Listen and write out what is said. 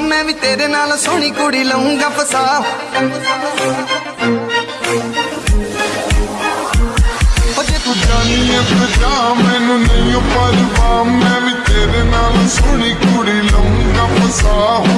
ਮੈਂ ਵੀ ਤੇਰੇ ਨਾਲ ਸੋਹਣੀ ਕੁੜੀ ਲਾਉਂਗਾ ਫਸਾ ਜੇ ਤੂੰ ਜਾਣੀ ਐ ਪਤਾ ਮੈਨੂੰ ਨਹੀਂ ਪਰਵਾ ਮੈਂ ਵੀ ਤੇਰੇ ਨਾਲ ਸੋਹਣੀ ਕੁੜੀ ਲਾਉਂਗਾ ਫਸਾ